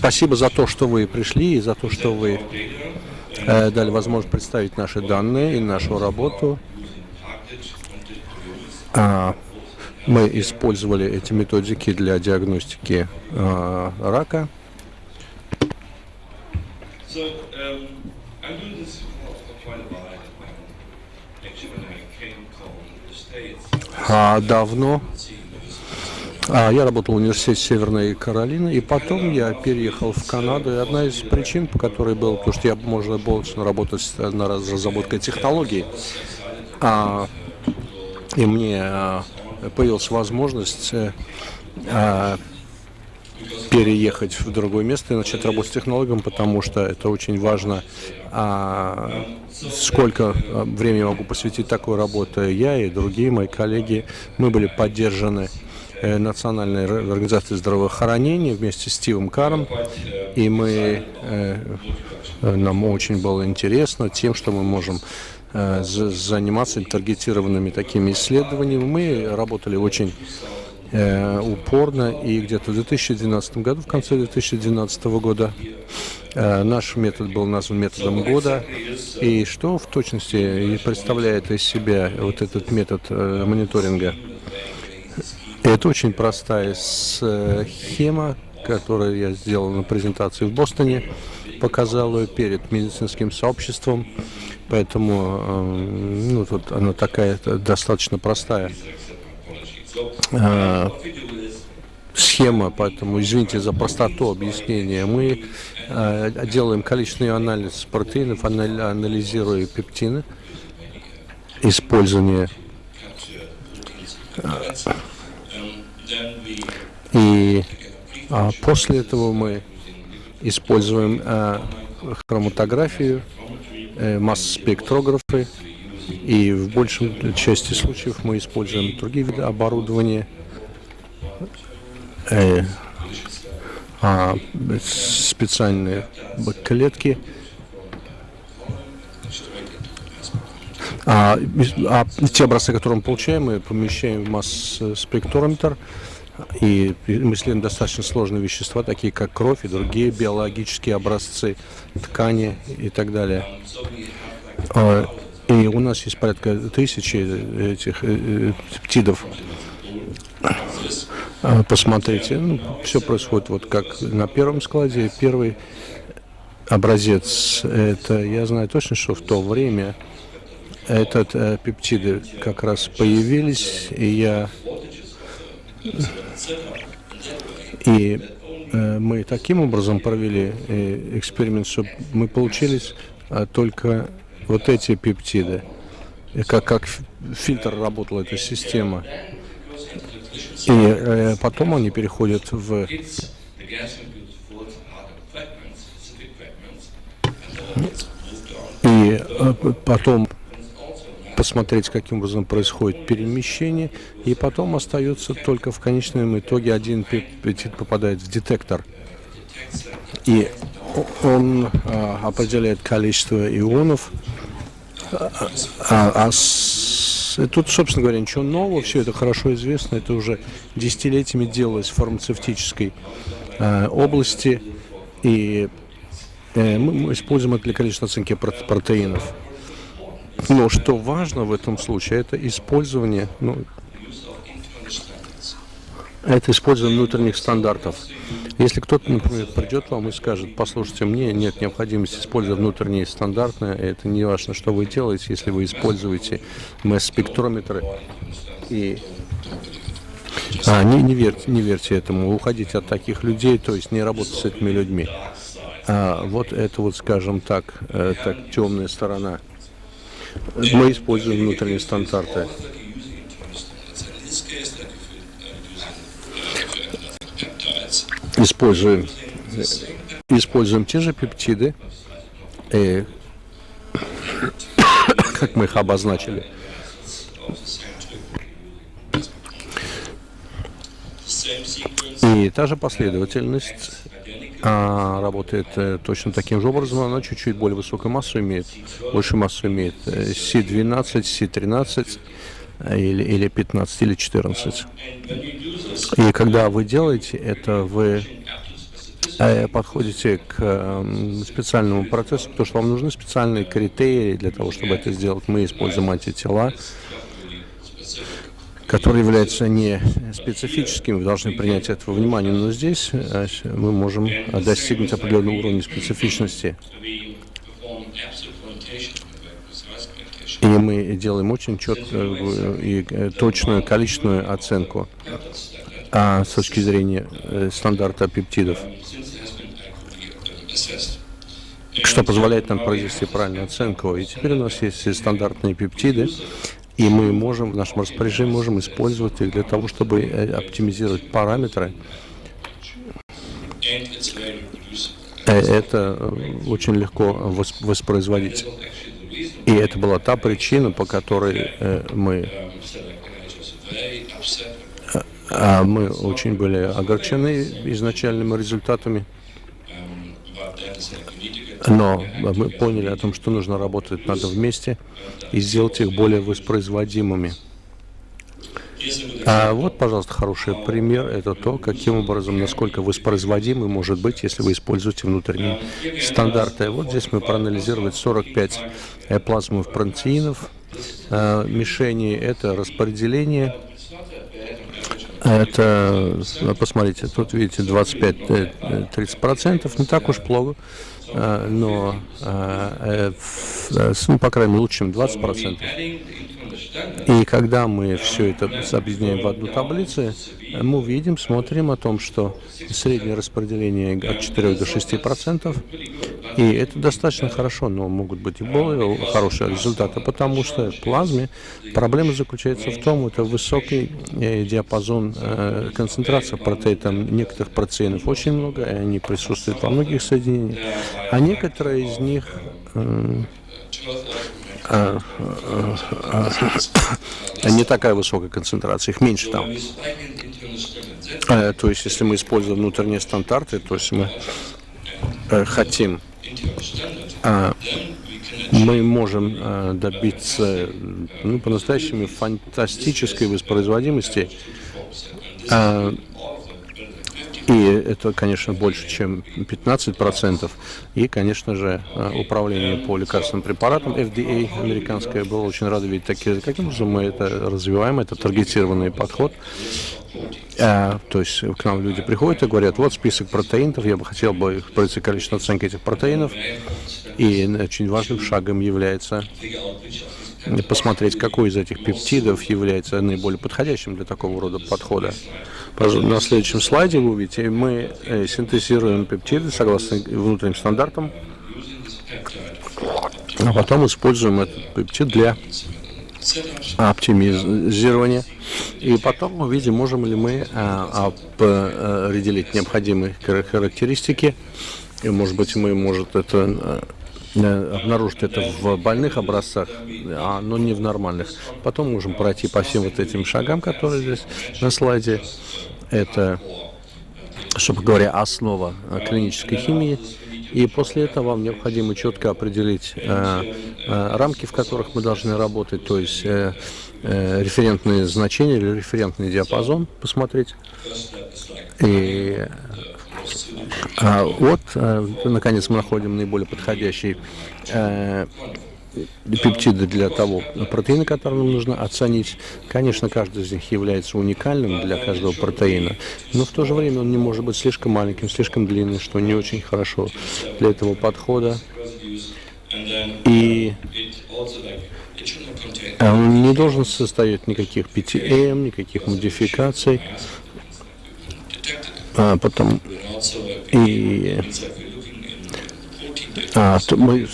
Спасибо за то, что вы пришли и за то, что вы э, дали возможность представить наши данные и нашу работу. А, мы использовали эти методики для диагностики а, рака. А, давно а, я работал в университете Северной Каролины, и потом я переехал в Канаду. И одна из причин, по которой был, потому что я, можно было работать на разработкой технологий, а, и мне а, появилась возможность а, переехать в другое место и начать работать с технологом, потому что это очень важно, а, сколько времени я могу посвятить такой работе. Я и другие мои коллеги, мы были поддержаны Э, Национальной организации здравоохранения вместе с Стивом Каром. И мы, э, нам очень было интересно тем, что мы можем э, заниматься таргетированными такими исследованиями. Мы работали очень упорно, и где-то в 2012 году, в конце 2012 года, наш метод был назван методом года. И что в точности представляет из себя вот этот метод мониторинга? Это очень простая схема, которую я сделал на презентации в Бостоне, показал ее перед медицинским сообществом, поэтому э, ну, тут она такая достаточно простая э, схема, поэтому извините за простоту объяснения. Мы э, делаем количественный анализ протеинов, анализируя пептины, использование и а, после этого мы используем а, хроматографию, э, масс-спектрографы, и в большей части случаев мы используем другие виды оборудования, э, а, специальные клетки, А, а те образцы, которые мы получаем, мы помещаем в масс-спектрометр, и мы исследуем достаточно сложные вещества, такие как кровь и другие биологические образцы, ткани и так далее. А, и у нас есть порядка тысячи этих э, э, пептидов. А, посмотрите, ну, все происходит вот как на первом складе. Первый образец, это я знаю точно, что в то время этот э, пептиды как раз появились, и я и э, мы таким образом провели э, эксперимент, что мы получились э, только вот эти пептиды, и как, как фильтр работала эта система. И э, потом они переходят в и потом посмотреть, каким образом происходит перемещение, и потом остается только в конечном итоге один пептид попадает в детектор. И он а, определяет количество ионов, а, а, а с, тут, собственно говоря, ничего нового, все это хорошо известно, это уже десятилетиями делалось в фармацевтической а, области, и э, мы используем это для количества оценки протеинов. Но что важно в этом случае, это использование, ну, это использование внутренних стандартов. Если кто-то, например, придет вам и скажет, послушайте, мне нет необходимости использовать внутренние стандарты, это не важно, что вы делаете, если вы используете масс-спектрометры и а, не, не, верьте, не верьте этому, уходите от таких людей, то есть не работать с этими людьми. А, вот это вот, скажем так, э, так темная сторона мы используем внутренние стандарты. Используем, используем те же пептиды, э, как мы их обозначили. И та же последовательность а, работает э, точно таким же образом, она чуть-чуть более высокую массу имеет, больше массу имеет C12, э, C13 э, или, или 15 или 14. И когда вы делаете это, вы подходите к специальному процессу, потому что вам нужны специальные критерии для того, чтобы это сделать. Мы используем антитела, которые являются не специфическими, вы должны принять это во внимание, но здесь мы можем достигнуть определенного уровня специфичности. И мы делаем очень четкую и точную количественную оценку а, с точки зрения э, стандарта пептидов, что позволяет нам произвести правильную оценку. И теперь у нас есть стандартные пептиды, и мы можем в нашем распоряжении можем использовать их для того, чтобы э, оптимизировать параметры. Э, это очень легко воспроизводить. И это была та причина, по которой мы а мы очень были огорчены изначальными результатами, но мы поняли о том, что нужно работать надо вместе и сделать их более воспроизводимыми. А вот, пожалуйста, хороший пример. Это то, каким образом, насколько воспроизводимый может быть, если вы используете внутренние стандарты. Вот здесь мы проанализировали 45 плазмовых протеинов. А, мишени — это распределение это, посмотрите, тут видите 25-30%, э, не так уж плохо, э, но, э, ну, по крайней мере, лучше, чем 20%. И когда мы все это объединяем в одну таблицу, мы увидим, смотрим о том, что среднее распределение от 4 до 6 процентов, и это достаточно хорошо, но могут быть и более хорошие результаты, потому что в плазме проблема заключается в том, это высокий э, диапазон э, концентрации протеинов, некоторых протеинов очень много, и они присутствуют во многих соединениях, а некоторые из них э, не такая высокая концентрация, их меньше там. То есть, если мы используем внутренние стандарты, то есть мы э, хотим, мы можем добиться ну, по-настоящему фантастической воспроизводимости и это, конечно, больше, чем 15%. И, конечно же, э, управление по лекарственным препаратам, FDA американское, было очень рада видеть такие, каким образом мы это развиваем, это таргетированный подход. А, то есть к нам люди приходят и говорят, вот список протеинов, я бы хотел бы произвести количество оценки этих протеинов. И очень важным шагом является посмотреть, какой из этих пептидов является наиболее подходящим для такого рода подхода. На следующем слайде вы увидите, мы э, синтезируем пептиды согласно внутренним стандартам, а потом используем этот пептид для оптимизирования. И потом мы видим, можем ли мы а, определить необходимые характеристики. И, может быть, мы, может, это Э, обнаружить это в больных образцах, а, но не в нормальных. Потом можем пройти по всем вот этим шагам, которые здесь на слайде. Это, чтобы говоря, основа э, клинической химии. И после этого вам необходимо четко определить э, э, рамки, в которых мы должны работать, то есть э, э, референтные значения или референтный диапазон посмотреть. И а, вот, э, наконец, мы находим наиболее подходящий э, пептиды для того протеина, который нам нужно оценить. Конечно, каждый из них является уникальным для каждого протеина, но в то же время он не может быть слишком маленьким, слишком длинным, что не очень хорошо для этого подхода. И он не должен состоять никаких PTM, никаких модификаций. А, потом и а, мы,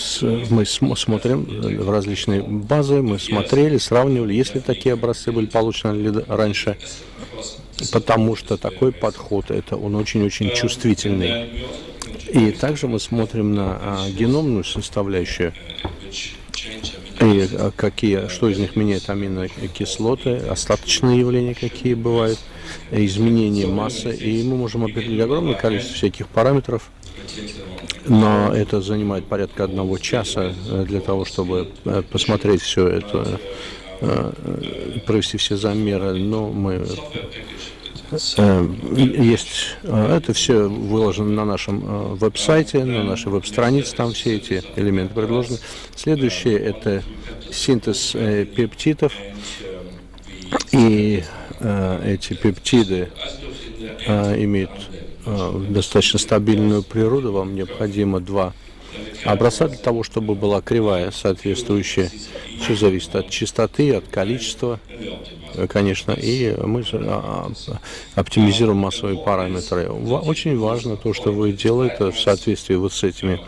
мы смотрим в различные базы, мы смотрели, сравнивали, если такие образцы были получены раньше, потому что такой подход, это он очень-очень чувствительный. И также мы смотрим на а, геномную составляющую, и а, какие, что из них меняет аминокислоты, остаточные явления какие бывают изменение массы, и мы можем определить огромное количество всяких параметров, но это занимает порядка одного часа э, для того, чтобы э, посмотреть все это, э, провести все замеры, но мы есть, это все выложено на нашем веб-сайте, на нашей веб-странице, там все эти элементы предложены. Следующее – это синтез пептидов, и эти пептиды имеют достаточно стабильную природу, вам необходимо два образца для того, чтобы была кривая соответствующая. Все зависит от частоты, от количества конечно, и мы а, а, оптимизируем массовые параметры. Очень важно то, что вы делаете в соответствии вот с этими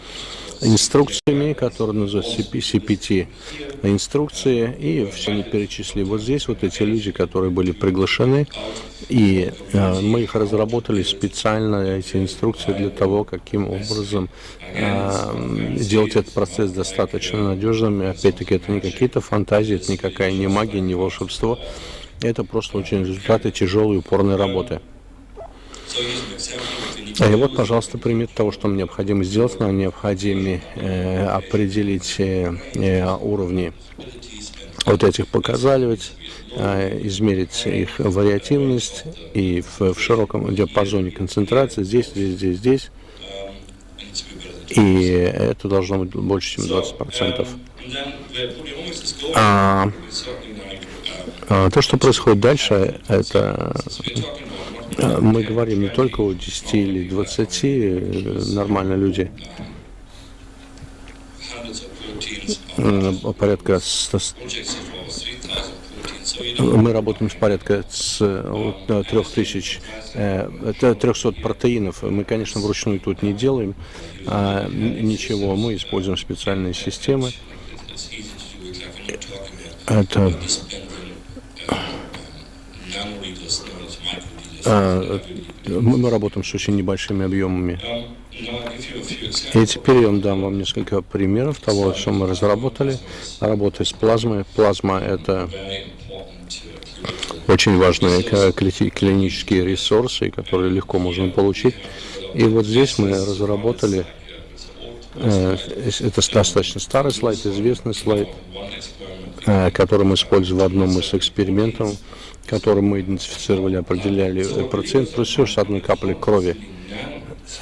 инструкциями, которые называются CPT инструкции, и все не перечислили. Вот здесь вот эти люди, которые были приглашены, и э, мы их разработали специально, эти инструкции, для того, каким образом э, делать этот процесс достаточно надежным. Опять-таки, это не какие-то фантазии, это никакая не магия, не волшебство. Это просто очень результаты тяжелой упорной работы. И вот, пожалуйста, пример того, что нам необходимо сделать. Нам необходимо э, определить э, э, уровни вот этих показателей, э, измерить их вариативность и в, в широком диапазоне концентрации здесь, здесь, здесь, здесь. И это должно быть больше, чем 20%. А, а, то, что происходит дальше, это а, мы говорим не только о 10 или 20 э, нормально люди, порядка 100, мы работаем с порядка с 3000, 300 протеинов. Мы, конечно, вручную тут не делаем а, ничего. Мы используем специальные системы. Это а, мы работаем с очень небольшими объемами. И теперь я дам вам несколько примеров того, что мы разработали. Работая с плазмой. Плазма – это очень важные клинические ресурсы, которые легко можно получить. И вот здесь мы разработали, э, это достаточно старый слайд, известный слайд, э, который мы используем в одном из экспериментов, который мы идентифицировали, определяли процент, плюс с одной капли крови.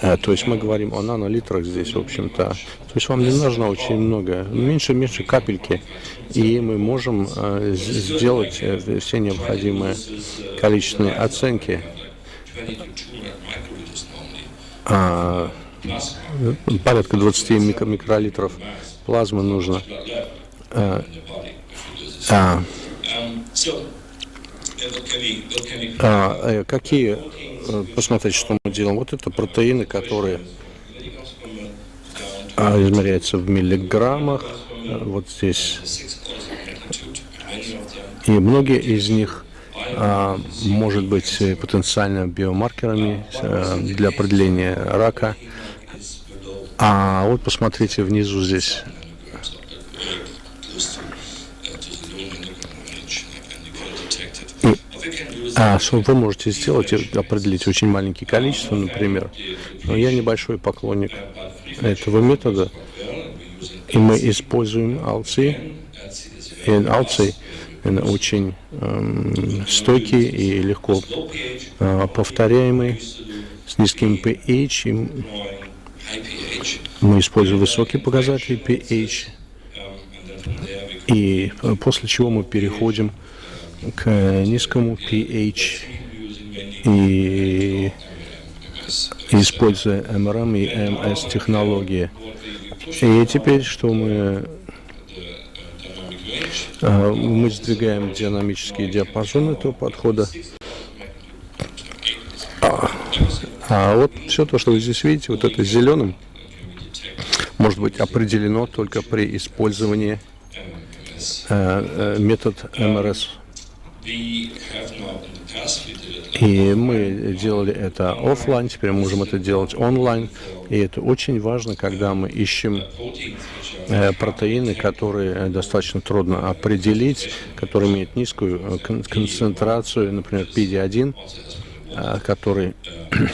Э, то есть мы говорим о нанолитрах здесь, в общем-то. То есть вам не нужно очень много, меньше-меньше капельки, и мы можем э, сделать э, все необходимые количественные оценки. А, порядка 20 микролитров плазмы нужно. А, а, а, какие, посмотрите, что мы делаем. Вот это протеины, которые а, измеряются в миллиграммах. Вот здесь. И многие из них а, может быть потенциально биомаркерами а, для определения рака. А вот посмотрите внизу здесь А что вы можете сделать, определить очень маленькие количества, например. Но я небольшой поклонник этого метода, и мы используем алцы. И алцы очень эм, стойкий и легко э, повторяемый, с низким pH. И мы используем высокие показатели pH. И э, после чего мы переходим к низкому pH и используя MRM и MS технологии. И теперь что мы а, мы сдвигаем динамический диапазон этого подхода. А, а вот все то, что вы здесь видите, вот это зеленым, может быть определено только при использовании э, метод МРС и мы делали это офлайн, теперь мы можем это делать онлайн. И это очень важно, когда мы ищем э, протеины, которые достаточно трудно определить, которые имеют низкую э, концентрацию, например, PD-1, э, который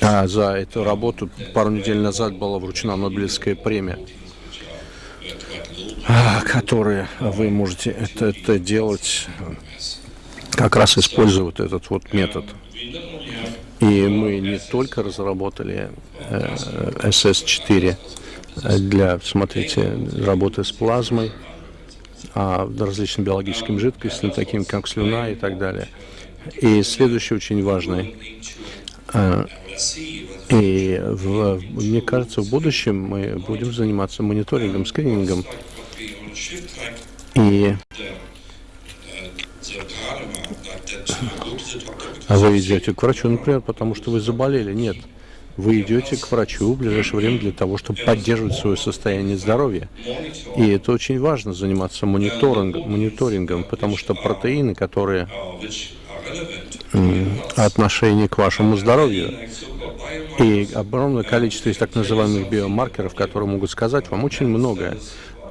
а за эту работу пару недель назад была вручена Нобелевская премия. А, которые вы можете это, это делать как раз используя вот этот вот метод. И мы не только разработали э, SS4 для, смотрите, работы с плазмой, а различным биологическим жидкостям, таким как слюна и так далее. И следующий очень важный. Э, и в, мне кажется, в будущем мы будем заниматься мониторингом, скринингом. И вы идете к врачу, например, потому что вы заболели? Нет. Вы идете к врачу в ближайшее время для того, чтобы поддерживать свое состояние здоровья. И это очень важно, заниматься мониторингом, мониторингом потому что протеины, которые отношение к вашему здоровью. И огромное количество есть так называемых биомаркеров, которые могут сказать вам очень многое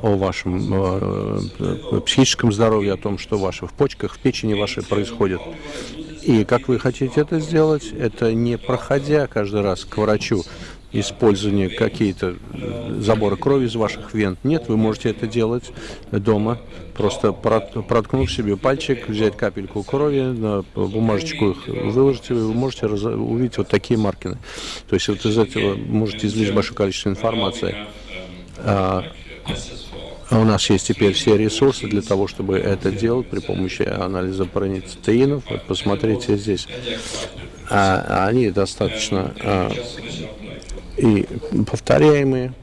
о вашем э, э, психическом здоровье, о том, что в ваших почках, в печени вашей происходит. И как вы хотите это сделать, это не проходя каждый раз к врачу, использование какие-то э, заборы крови из ваших вен. Нет, вы можете это делать дома, просто проткнув себе пальчик, взять капельку крови, на бумажечку их выложить, и вы можете увидеть вот такие маркины. То есть вот из этого можете извлечь большое количество информации. А, у нас есть теперь все ресурсы для того, чтобы это делать при помощи анализа параницетеинов. Вот посмотрите здесь. А, они достаточно а, и повторяемые,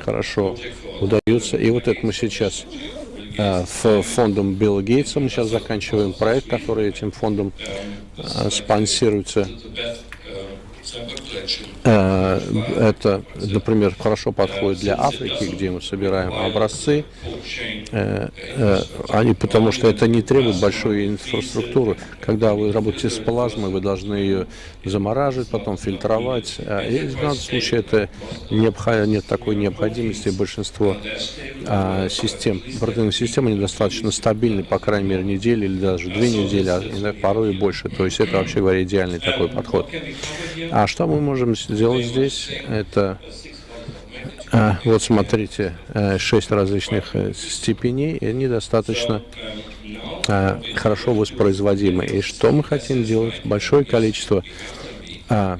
хорошо удаются. И вот это мы сейчас э, в фондом Билла Гейтса, мы сейчас заканчиваем проект, который этим фондом э, спонсируется. Э, это, например, хорошо подходит для Африки, где мы собираем образцы, э, э, они, потому что это не требует большой инфраструктуры. Когда вы работаете с плазмой, вы должны ее замораживать, потом фильтровать. И в данном случае это нет такой необходимости. Большинство а, систем, протеиновых систем, они достаточно стабильны, по крайней мере, неделю или даже две недели, а порой и больше. То есть это, вообще говоря, идеальный такой подход. А что мы можем сделать здесь? Это а, вот смотрите, э, шесть различных э, степеней, и они достаточно а, хорошо воспроизводимы. И что мы хотим делать? Большое количество а,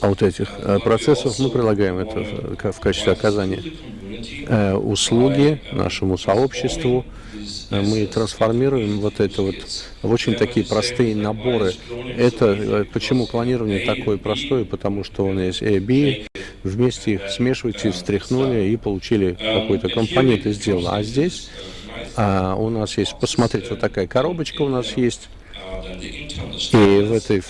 вот этих процессов мы прилагаем это в, качестве оказания услуги нашему сообществу, Э, мы трансформируем вот это вот в очень такие простые наборы. Это э, почему клонирование такое простое? Потому что он есть A, B, вместе их смешиваете, встряхнули и получили какой-то компонент и сделали. А здесь а, у нас есть, посмотрите, вот такая коробочка у нас есть. И в этой,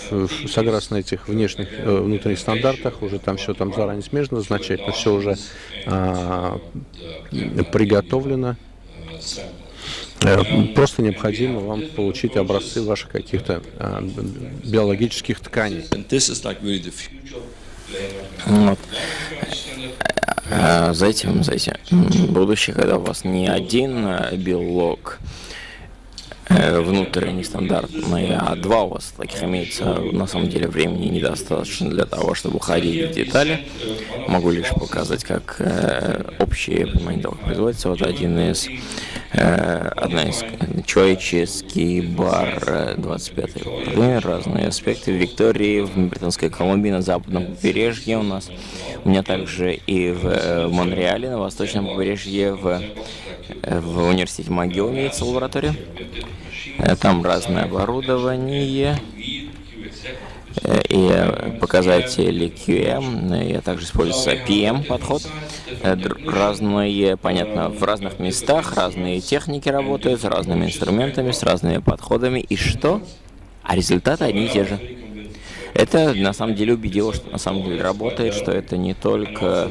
согласно этих внешних, э, внутренних стандартах, уже там все там заранее смежно, значительно все уже а, приготовлено. Э, просто необходимо вам получить образцы ваших каких-то а, биологических тканей. Вот. А, за этим, за этим будущее, когда у вас не один белок, Э, внутренний стандартный, а два у вас таких имеется. На самом деле времени недостаточно для того, чтобы уходить в детали. Могу лишь показать, как э, общее понимание того, как производится. Вот один из, э, одна из человеческий бар 25 -й. разные аспекты. Виктории, в Британской Колумбии, на западном побережье у нас. У меня также и в э, Монреале, на восточном побережье, в в университете МcGill имеется лаборатория. Э, там разное оборудование э, и показатели QM, и также используется PM подход. Э, разные, понятно, в разных местах разные техники работают, с разными инструментами, с разными подходами. И что? А результаты одни и те же. Это на самом деле убедило, что на самом деле работает, что это не только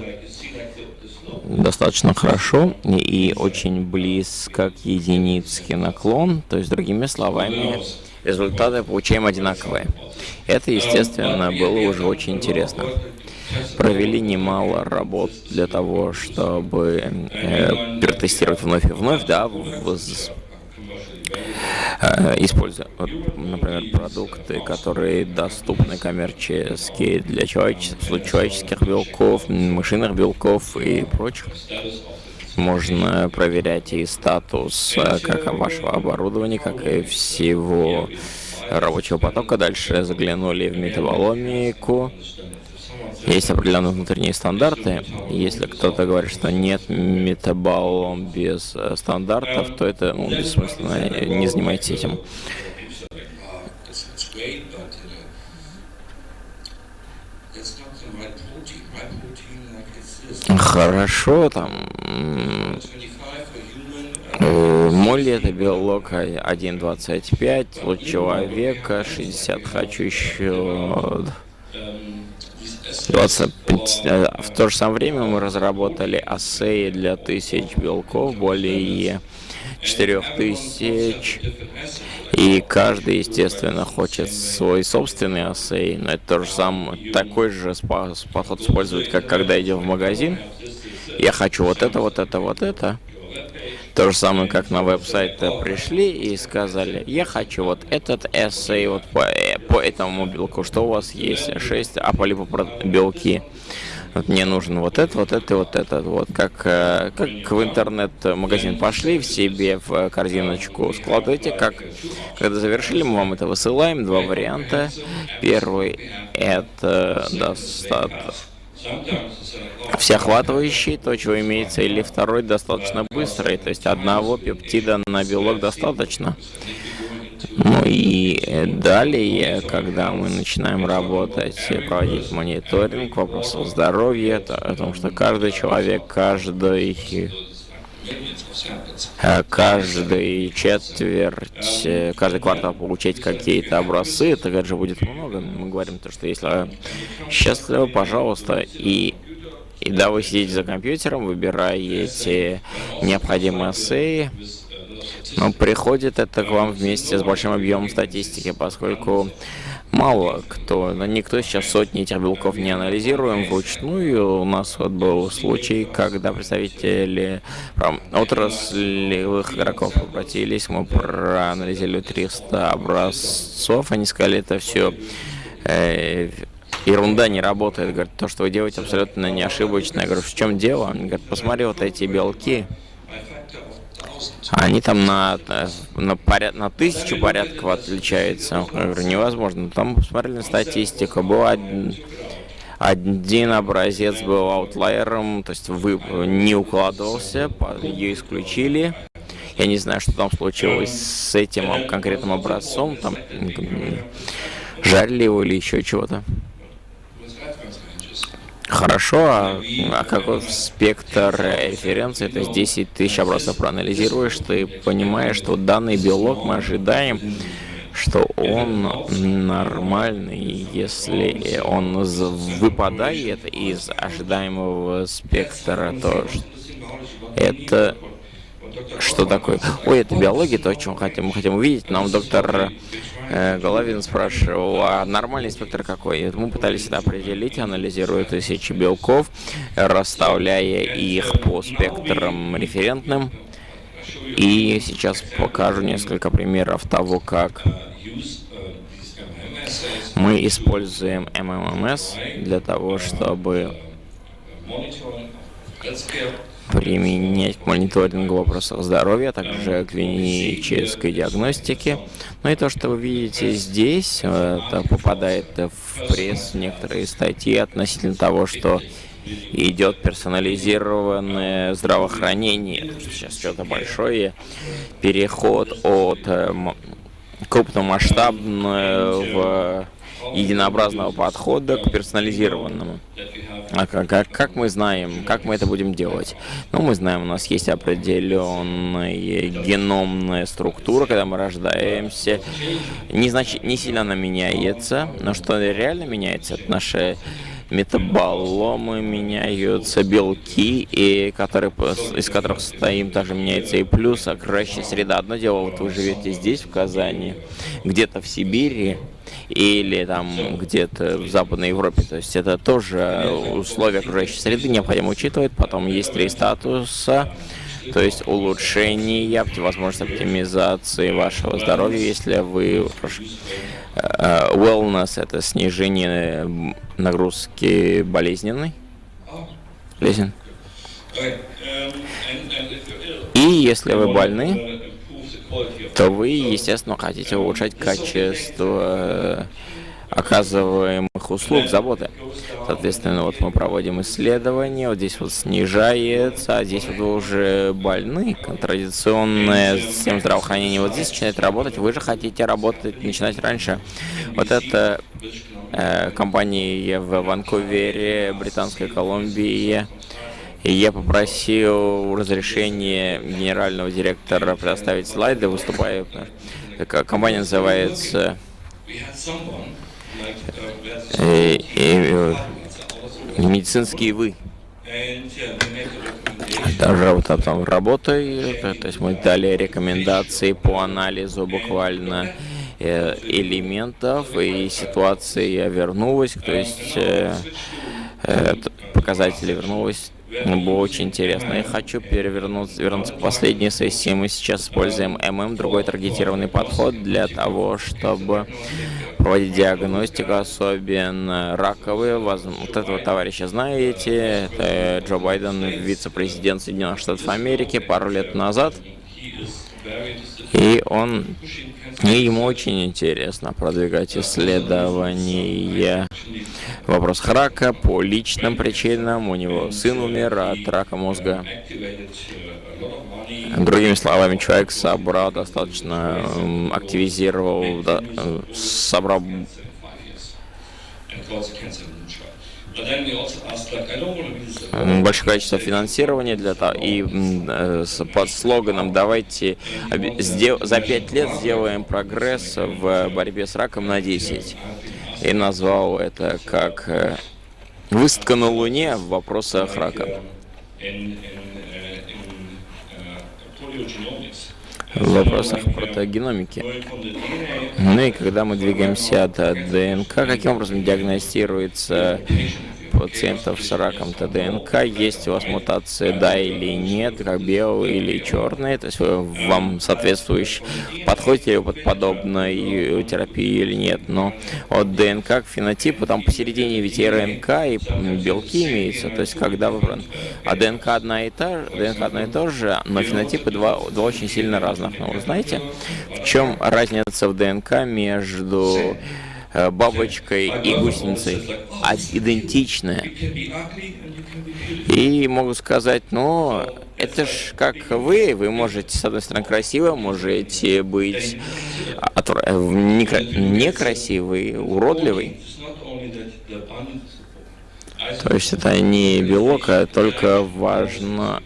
достаточно хорошо и очень близко к единице наклон, то есть, другими словами, результаты получаем одинаковые. Это, естественно, было уже очень интересно. Провели немало работ для того, чтобы э, перетестировать вновь и вновь, да, используя, вот, например, продукты, которые доступны коммерчески для человеческих, человеческих белков, мышиных белков и прочих. Можно проверять и статус э, как вашего оборудования, как и всего рабочего потока. Дальше заглянули в метаболомику. Есть определенные внутренние стандарты. Если кто-то говорит, что нет метаболом без э, стандартов, то это ну, бессмысленно. Не занимайтесь этим. Хорошо, там э, Молли это белок 1.25, луч человека 60, хочу еще 25. Э, в то же самое время мы разработали ассеи для тысяч белков, более 4000. И каждый, естественно, хочет свой собственный ассей. Но это то же самое, такой же подход использовать, как когда идем в магазин. Я хочу вот это, вот это, вот это. То же самое, как на веб-сайт пришли и сказали, я хочу вот этот эссей вот по, э, по этому белку, что у вас есть, 6 аполипопро Вот мне нужен вот это, вот это, вот это. Вот как, э, как в интернет-магазин пошли, в себе в корзиночку складывайте, как когда завершили, мы вам это высылаем, два варианта. Первый это достаточно всеохватывающий, то, чего имеется, или второй достаточно быстрый, то есть одного пептида на белок достаточно. Ну и далее, когда мы начинаем работать, проводить мониторинг вопросов здоровья, то, о том, что каждый человек, каждый каждый четверть, э, каждый квартал получать какие-то образцы, это же будет много. Мы говорим то, что если счастливы, пожалуйста, и и да, вы сидите за компьютером, выбираете необходимые эссеи, но приходит это к вам вместе с большим объемом статистики, поскольку мало кто, никто сейчас сотни этих белков не анализируем вручную. У нас вот был случай, когда представители отраслевых игроков обратились, мы проанализировали 300 образцов, они сказали, это все э, ерунда не работает. Говорят, то, что вы делаете, абсолютно не ошибочно. Я говорю, в чем дело? Они говорят, посмотри вот эти белки. Они там на, на, поряд, на тысячу порядков отличаются. Я говорю, невозможно. Там посмотрели статистику. Был один, один образец был аутлайером, то есть вы не укладывался, ее исключили. Я не знаю, что там случилось с этим конкретным образцом. Там жарили его или еще чего-то. Хорошо, а, а какой спектр референции, то есть 10 тысяч образцов проанализируешь, ты понимаешь, что данный белок мы ожидаем, что он нормальный, если он выпадает из ожидаемого спектра, то это что такое? Ой, это биология, то, о чем хотим, мы хотим увидеть. Нам доктор э, Головин спрашивал, а нормальный спектр какой? Мы пытались это определить, анализируя тысячи белков, расставляя их по спектрам референтным. И сейчас покажу несколько примеров того, как мы используем MMMS для того, чтобы применять к мониторингу вопросов здоровья, а также клинической диагностики. Ну и то, что вы видите здесь, это попадает в пресс некоторые статьи относительно того, что идет персонализированное здравоохранение. Сейчас что-то большое. Переход от э, крупномасштабного единообразного подхода к персонализированному. А как, как, как мы знаем, как мы это будем делать? Ну, мы знаем, у нас есть определенная геномная структура, когда мы рождаемся. Не, значит, не сильно она меняется, но что реально меняется, это наши метаболомы меняются, белки, и которые, из которых состоим, также меняется и плюс, окружающая среда. Одно дело, вот вы живете здесь, в Казани, где-то в Сибири, или там где-то в Западной Европе. То есть это тоже условия окружающей среды необходимо учитывать. Потом есть три статуса, то есть улучшение, возможность оптимизации вашего здоровья, если вы... Э, wellness – это снижение нагрузки болезненной. Болезнен. И если вы больны, то вы, естественно, хотите улучшать качество оказываемых услуг, заботы. Соответственно, вот мы проводим исследования, вот здесь вот снижается, а здесь вот вы уже больны, традиционная система здравоохранения вот здесь начинает работать, вы же хотите работать, начинать раньше. Вот это э, компания в Ванкувере, Британской Колумбии, я попросил разрешения генерального директора предоставить слайды, выступаю. Компания называется и, и, медицинские вы. Вот там работаю, то есть мы дали рекомендации по анализу буквально э, элементов и ситуации вернулась, то есть э, э, показатели вернулась было очень интересно. Я хочу перевернуться вернуться к последней сессии. Мы сейчас используем ММ, другой таргетированный подход для того, чтобы проводить диагностику, особенно раковые. Вот этого товарища знаете, это Джо Байден, вице-президент Соединенных Штатов Америки пару лет назад. И он, и ему очень интересно продвигать исследования в вопросах рака по личным причинам. У него сын умер от рака мозга. Другими словами, человек собрал достаточно, активизировал, да, собрал большое количество финансирования для того и э, под слоганом «Давайте за пять лет сделаем прогресс в борьбе с раком на 10». И назвал это как э, «Выставка на Луне в вопросах рака» в вопросах протогеномики. Ну и когда мы двигаемся от ДНК, каким образом диагностируется пациентов с раком ТДНК, есть у вас мутация, да или нет, как белый или черный, то есть вы, вам соответствующий, подходите ли вы под подобной терапии или нет. Но от ДНК к фенотипу, там посередине ведь и РНК, и белки имеются, то есть когда вы... А ДНК одна и та же, ДНК одна и та же, но фенотипы два, два очень сильно разных. Но вы знаете, в чем разница в ДНК между Э, бабочкой и гусеницей а идентичная. И могу сказать, ну, это ж как вы, вы можете, с одной стороны, красиво, можете быть некрасивый, уродливый. То есть это не белок, а только важно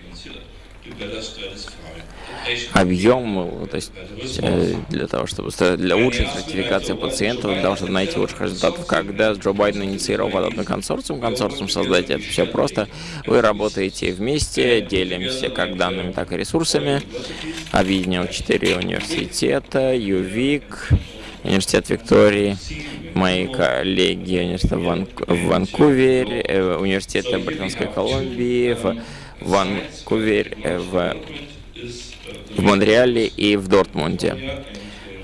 объем, то есть э, для того, чтобы для лучшей стратификации пациентов должны найти лучших результатов. Когда Джо Байден инициировал подобный консорциум, консорциум создать это все просто. Вы работаете вместе, делимся как данными, так и ресурсами. Объединил четыре университета, ЮВИК, Университет Виктории, мои коллеги университета Ван... в Ванкувере, э, университет Британской Колумбии, в Ванкувере, э, в в Монреале и в Дортмунде.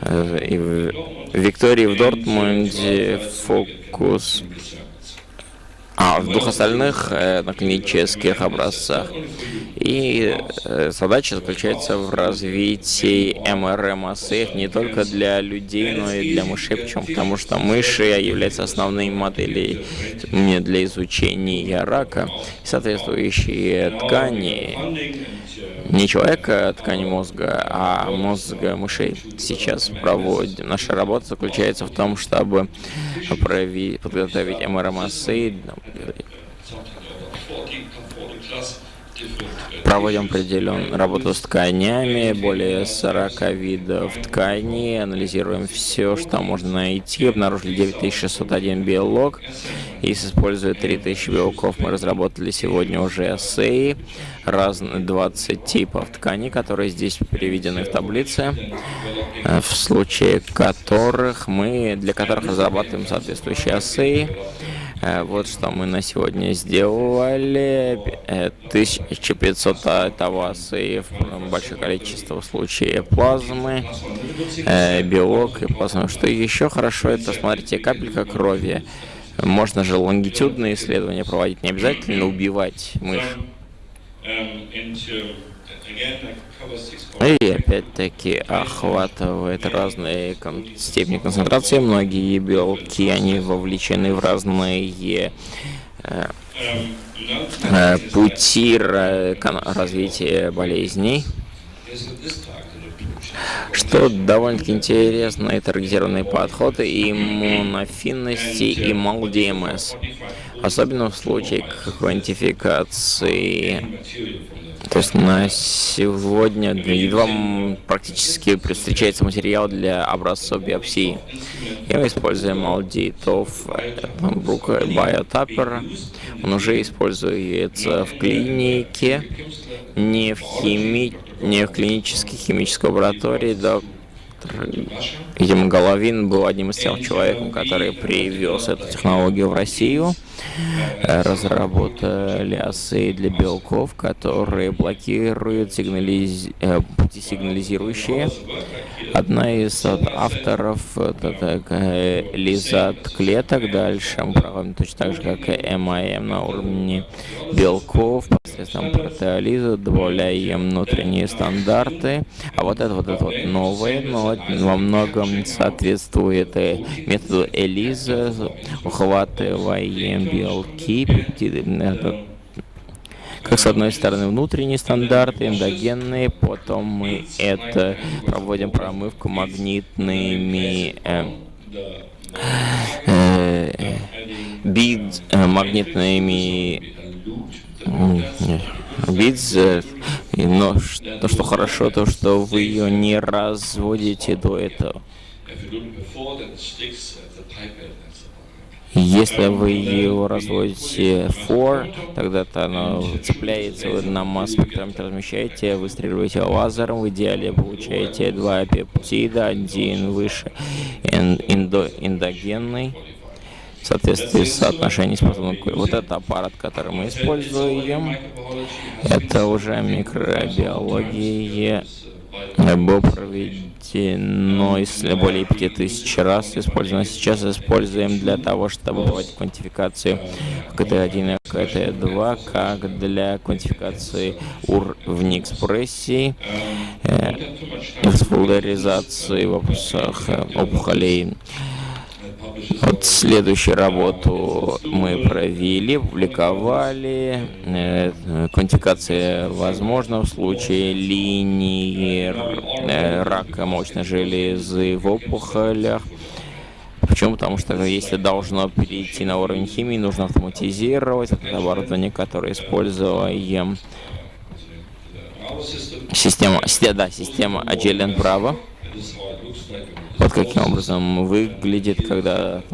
Э, и в Виктории в Дортмунде фокус а, в двух остальных э, на клинических образцах. И э, задача заключается в развитии МРМ-ассеев не только для людей, но и для мышей. Почему? Потому что мыши являются основной моделью для изучения рака. Соответствующие ткани не человека ткани мозга, а мозга мышей. Сейчас проводим. Наша работа заключается в том, чтобы подготовить МРМСы, Проводим определенную работу с тканями, более 40 видов тканей, анализируем все, что можно найти. Обнаружили 9601 белок, и используя 3000 белков мы разработали сегодня уже ассеи, разные 20 типов тканей, которые здесь переведены в таблице, э, в случае которых мы, для которых разрабатываем соответствующие ассеи. Э, вот что мы на сегодня сделали. 1500 тавасы в большое количество случаев плазмы, э, белок и плазмы. Что еще хорошо, это, смотрите, капелька крови. Можно же лонгитюдные исследования проводить, не обязательно убивать мышь. И опять-таки охватывает разные степени концентрации. Многие белки, они вовлечены в разные э, э, пути развития болезней. Что довольно-таки интересный таргетированный подход иммунофинности и МАЛ-ДМС. Особенно в случае квантификации то есть на сегодня едва практически встречается материал для образцов биопсии. И мы используем алдитов, Брук Биотаппер. Он уже используется в клинике, не в, хими... не в клинической химической лаборатории. Доктор Видимо, Головин был одним из тех человеков, который привез эту технологию в Россию. Э, разработали осы для белков, которые блокируют сигнализ... Э, пути сигнализирующие. Одна из авторов это лизат клеток. Дальше мы проводим точно так же, как и МАМ на уровне белков. Посредством протеолиза добавляем внутренние стандарты. А вот это вот это вот новое, но во многом соответствует э, методу Элиза. Ухватываем белки, это как с одной стороны внутренние стандарты, эндогенные, потом мы это проводим промывку магнитными э, э, бид, э, магнитными Бидз, э, но то, что хорошо, то, что вы ее не разводите до этого. Если вы его разводите for, тогда-то оно цепляется, вы на масс-спектрометр размещаете, выстреливаете лазером, в идеале получаете два пептида, один выше эндо эндогенный, в соответствии с соотношением способных. Вот это аппарат, который мы используем, это уже микробиология был проведено более 5000 раз использовано. Сейчас используем для того, чтобы проводить квантификацию КТ1 и КТ2, как для квантификации уровня экспрессии, э, в вопросах э, опухолей следующую работу мы провели, публиковали. Э, квантификация возможна в случае линии э, рака молочной железы в опухолях. Почему? Потому что если должно перейти на уровень химии, нужно автоматизировать это оборудование, которое используем. Система, да, система Agilent Bravo. Вот каким образом выглядит, когда...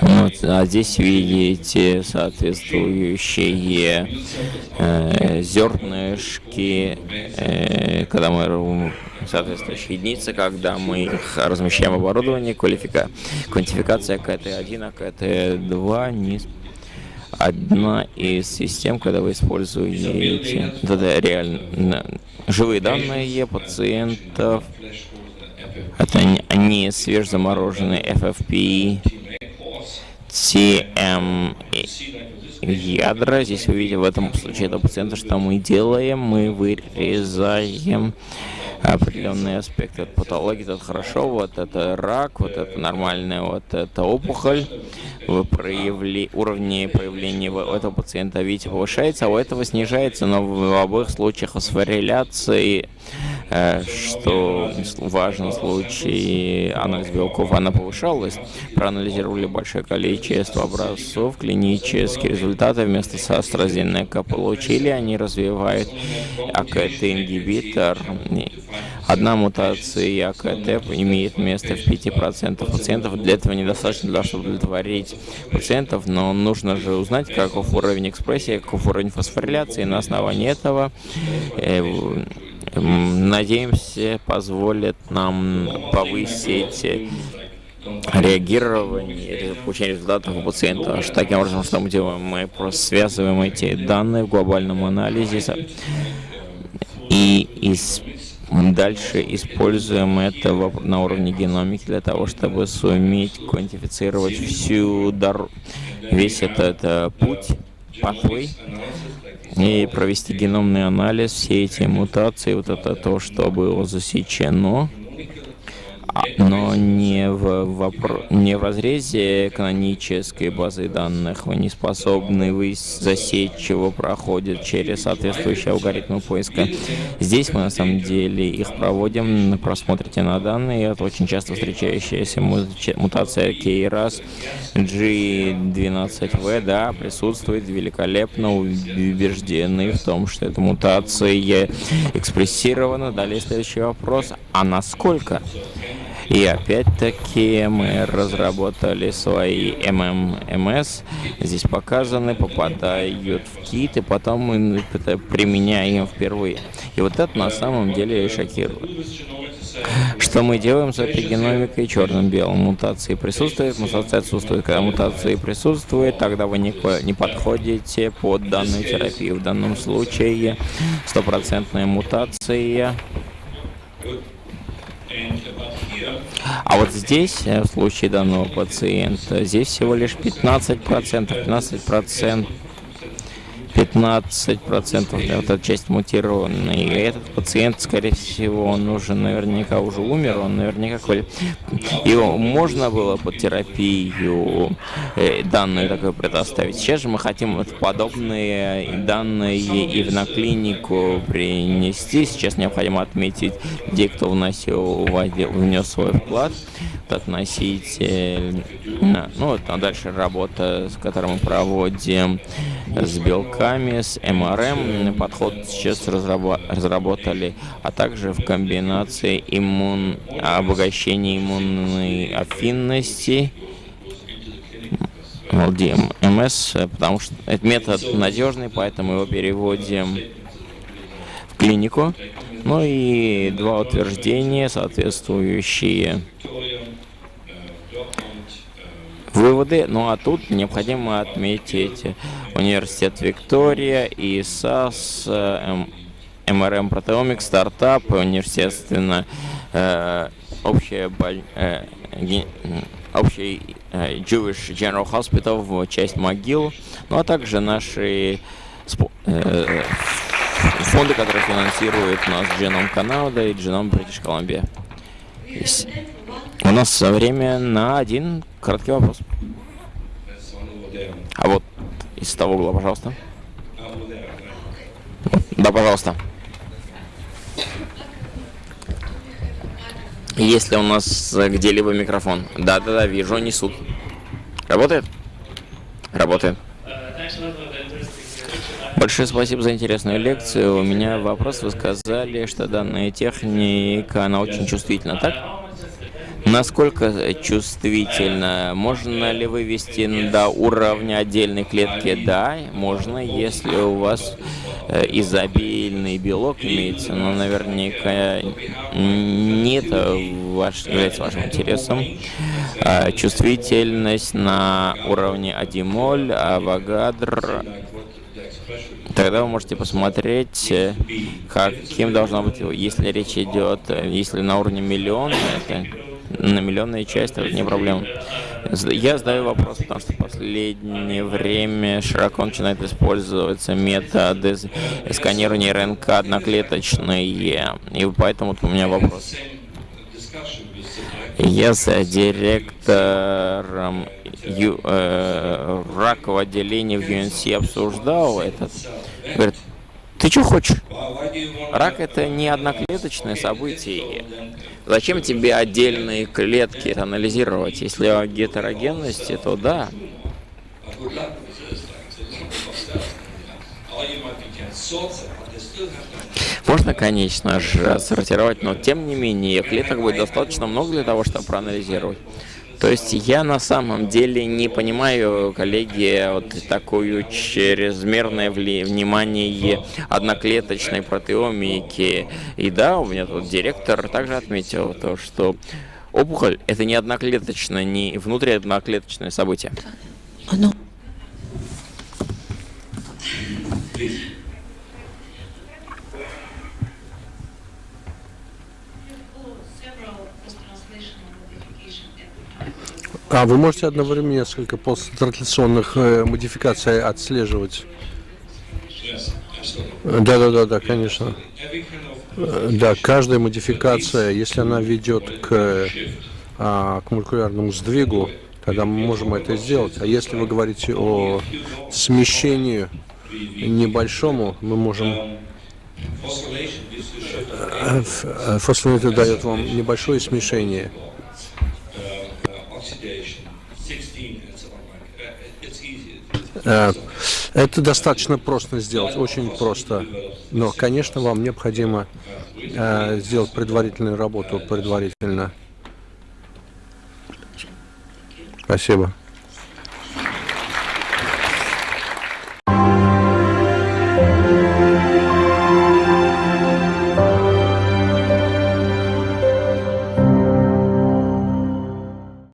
Вот, а здесь видите соответствующие э, зернышки, э, когда мы соответствующие единицы, когда мы их размещаем в оборудовании, квалифика... квантификация КТ1, а КТ2 не одна из систем, когда вы используете это реально живые данные пациентов, это не свежезамороженные FFP, TM ядра. Здесь вы видите в этом случае этого пациента, что мы делаем, мы вырезаем определенные аспекты от патологии. Это хорошо, вот это рак, вот это нормальная, вот это опухоль. Вы проявли, уровни проявления у этого пациента, видите, повышается, а у этого снижается, но в обоих случаях фосфориляции Э, что важно в случае анализ белков, она повышалась. Проанализировали большое количество образцов, клинические результаты вместо с AstraZeneca получили. Они развивают АКТ-ингибитор. Одна мутация АКТ имеет место в 5% пациентов. Для этого недостаточно, для чтобы удовлетворить пациентов, но нужно же узнать, каков уровень экспрессии, каков уровень фосфориляции. На основании этого э, надеемся, позволит нам повысить реагирование, получение результатов у пациента. Таким образом, что мы делаем? Мы просто связываем эти данные в глобальном анализе и из Дальше используем это на уровне геномики для того, чтобы суметь квантифицировать всю дорогу, весь этот, этот путь, pathway, и провести геномный анализ, все эти мутации, вот это то, что было засечено, но не в, вопро... не в разрезе канонической базы данных. Вы не способны вы засечь, чего проходит через соответствующие алгоритмы поиска. Здесь мы на самом деле их проводим, просмотрите на данные. Это очень часто встречающаяся мутация KRAS G12V, да, присутствует великолепно, убеждены в том, что эта мутация экспрессирована. Далее следующий вопрос, а насколько? И опять-таки мы разработали свои МММС. Здесь показаны, попадают в кит, и потом мы применяем впервые. И вот это на самом деле шокирует. Что мы делаем с эпигеномикой черным-белым? Мутации присутствуют, мутация отсутствует. Когда мутации присутствует, тогда вы не, не подходите под данную терапию. В данном случае стопроцентная мутация а вот здесь, э, в случае данного пациента, здесь всего лишь 15%, 15% 15% да, вот эта часть мутированная. И этот пациент, скорее всего, он уже наверняка уже умер, он наверняка... Его можно было под терапию э, данные такое предоставить. Сейчас же мы хотим вот подобные данные и в на клинику принести. Сейчас необходимо отметить людей, кто вносил, внес свой вклад относитель. Ну вот, а дальше работа, с которой мы проводим с белками, с МРМ. Подход сейчас разработали, а также в комбинации иммун, обогащения иммунной афинности МС, потому что этот метод надежный, поэтому его переводим в клинику. Ну и два утверждения, соответствующие выводы. Ну а тут необходимо отметить университет Виктория и САС, МРМ Протеомик, стартап, естественно, э, общая э, общий э, Jewish General Hospital в часть могил, ну а также наши фонды, которые финансируют нас Genome Canada и Genome British Columbia. У нас время на один короткий вопрос. А вот из того угла, пожалуйста. Да, пожалуйста. Есть ли у нас где-либо микрофон? Да-да-да, вижу, несут. Работает? Работает. Большое спасибо за интересную лекцию. У меня вопрос. Вы сказали, что данная техника, она очень чувствительна, так? Насколько чувствительно? Можно ли вывести до уровня отдельной клетки? Да, можно, если у вас э, изобильный белок имеется, но наверняка не это ваш, является вашим интересом. А, чувствительность на уровне 1 моль, авогадр, Тогда вы можете посмотреть, э, каким должно быть, если речь идет, э, если на уровне миллиона, это на миллионная часть, это не проблема. Я задаю вопрос, потому что в последнее время широко начинает использоваться методы сканирования РНК одноклеточные, и поэтому у меня вопрос. Я с директором ю, э, ракового отделения в UNC обсуждал этот. Говорит, ты что хочешь? Рак это не одноклеточное событие. Зачем тебе отдельные клетки анализировать? Если о гетерогенности, то да. Можно, конечно же, сортировать, но тем не менее, клеток будет достаточно много для того, чтобы проанализировать. То есть я на самом деле не понимаю, коллеги, вот такую чрезмерное внимание одноклеточной протеомики. И да, у меня тут директор также отметил то, что опухоль это не одноклеточное, не внутриодноклеточное событие. Оно. А вы можете одновременно несколько посттранslaционных э, модификаций отслеживать? Да, да, да, да, конечно. Э, Да, каждая модификация, если она ведет к, а, к молекулярному сдвигу, тогда мы можем это сделать. А если вы говорите о смещении небольшому, мы можем... э, э, Фосфорилат дает вам небольшое смешение. Это достаточно просто сделать, очень просто. Но, конечно, вам необходимо э, сделать предварительную работу предварительно. Спасибо.